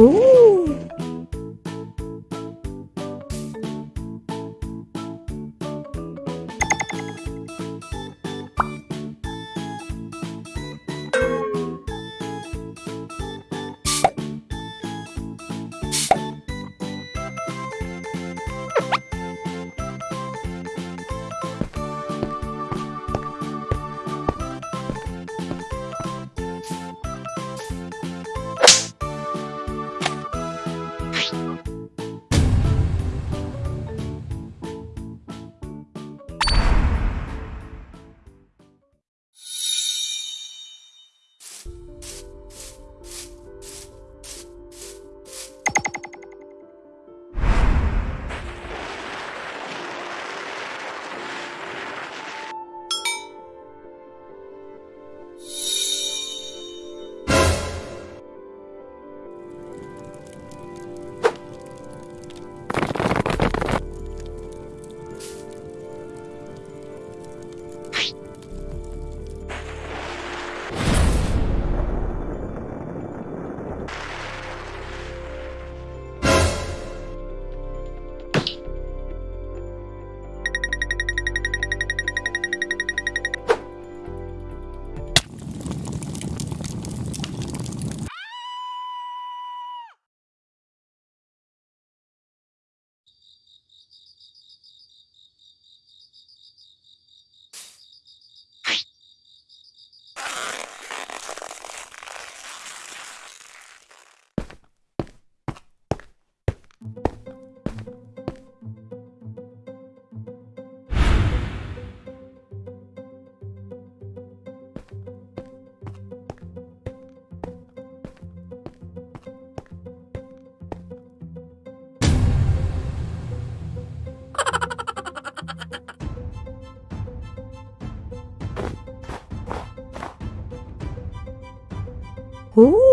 Ooh. Ooh.